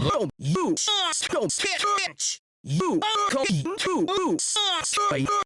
You, you, bitch. You, come to, you,